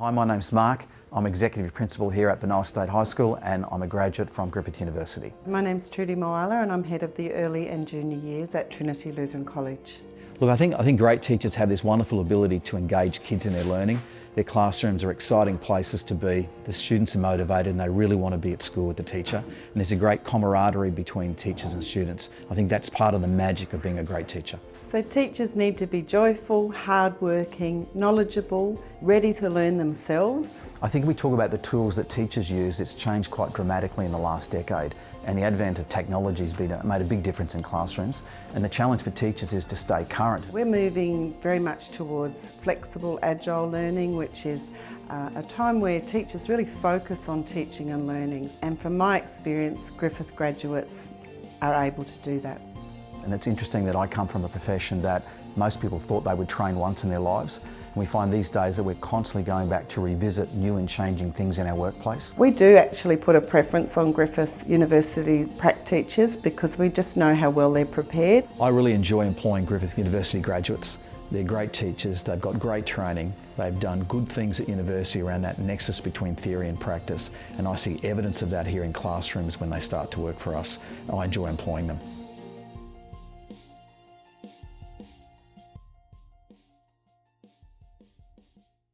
Hi, my name's Mark. I'm Executive Principal here at Benowa State High School and I'm a graduate from Griffith University. My name's Trudy Moala and I'm Head of the Early and Junior Years at Trinity Lutheran College. Look, I think, I think great teachers have this wonderful ability to engage kids in their learning. Their classrooms are exciting places to be. The students are motivated and they really want to be at school with the teacher. And there's a great camaraderie between teachers and students. I think that's part of the magic of being a great teacher. So teachers need to be joyful, hardworking, knowledgeable, ready to learn themselves. I think we talk about the tools that teachers use, it's changed quite dramatically in the last decade and the advent of technology has been, made a big difference in classrooms and the challenge for teachers is to stay current. We're moving very much towards flexible, agile learning which is uh, a time where teachers really focus on teaching and learning and from my experience Griffith graduates are able to do that. And it's interesting that I come from a profession that most people thought they would train once in their lives. We find these days that we're constantly going back to revisit new and changing things in our workplace. We do actually put a preference on Griffith University prac teachers because we just know how well they're prepared. I really enjoy employing Griffith University graduates. They're great teachers, they've got great training, they've done good things at university around that nexus between theory and practice and I see evidence of that here in classrooms when they start to work for us. I enjoy employing them.